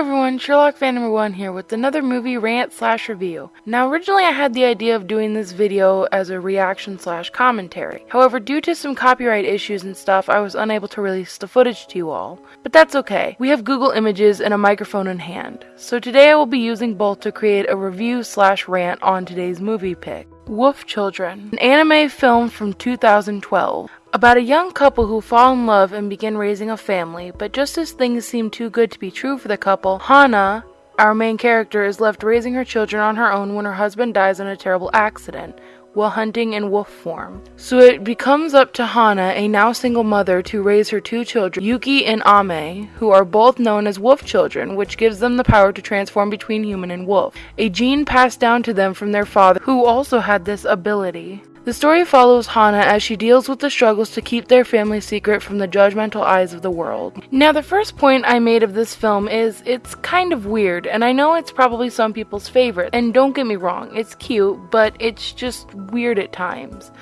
everyone, Sherlock fan number one here with another movie rant slash review. Now originally I had the idea of doing this video as a reaction slash commentary. However, due to some copyright issues and stuff, I was unable to release the footage to you all. But that's okay. We have Google Images and a microphone in hand. So today I will be using both to create a review slash rant on today's movie pick. Wolf Children, an anime film from 2012. About a young couple who fall in love and begin raising a family, but just as things seem too good to be true for the couple, Hana, our main character, is left raising her children on her own when her husband dies in a terrible accident while hunting in wolf form. So it becomes up to Hana, a now single mother, to raise her two children, Yuki and Ame, who are both known as wolf children, which gives them the power to transform between human and wolf, a gene passed down to them from their father, who also had this ability. The story follows Hana as she deals with the struggles to keep their family secret from the judgmental eyes of the world. Now, the first point I made of this film is it's kind of weird, and I know it's probably some people's favorite, and don't get me wrong, it's cute, but it's just weird at times.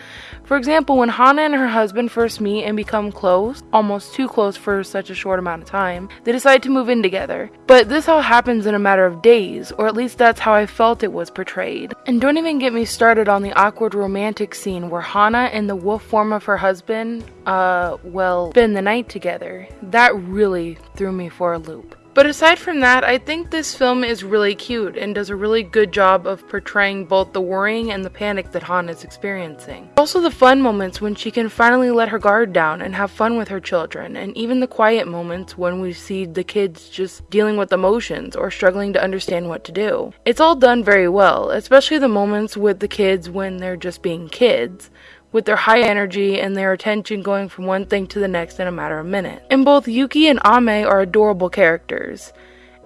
For example, when Hana and her husband first meet and become close, almost too close for such a short amount of time, they decide to move in together. But this all happens in a matter of days, or at least that's how I felt it was portrayed. And don't even get me started on the awkward romantic scene where Hana and the wolf form of her husband, uh, well, spend the night together. That really threw me for a loop. But aside from that, I think this film is really cute and does a really good job of portraying both the worrying and the panic that Hana is experiencing. Also the fun moments when she can finally let her guard down and have fun with her children, and even the quiet moments when we see the kids just dealing with emotions or struggling to understand what to do. It's all done very well, especially the moments with the kids when they're just being kids with their high energy and their attention going from one thing to the next in a matter of minutes. And both Yuki and Ame are adorable characters.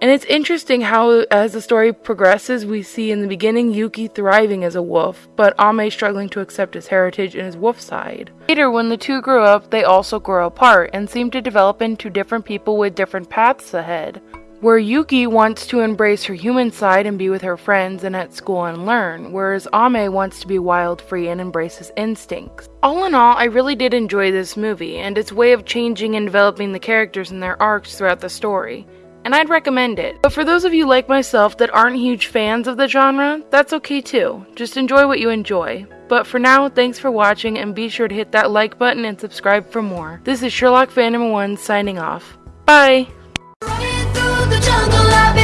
And it's interesting how, as the story progresses, we see in the beginning Yuki thriving as a wolf, but Ame struggling to accept his heritage and his wolf side. Later, when the two grow up, they also grow apart and seem to develop into different people with different paths ahead where Yuki wants to embrace her human side and be with her friends and at school and learn, whereas Ame wants to be wild, free, and embrace his instincts. All in all, I really did enjoy this movie and its way of changing and developing the characters and their arcs throughout the story. And I'd recommend it. But for those of you like myself that aren't huge fans of the genre, that's okay too. Just enjoy what you enjoy. But for now, thanks for watching and be sure to hit that like button and subscribe for more. This is Sherlock Phantom 1 signing off. Bye! Jungle, I've been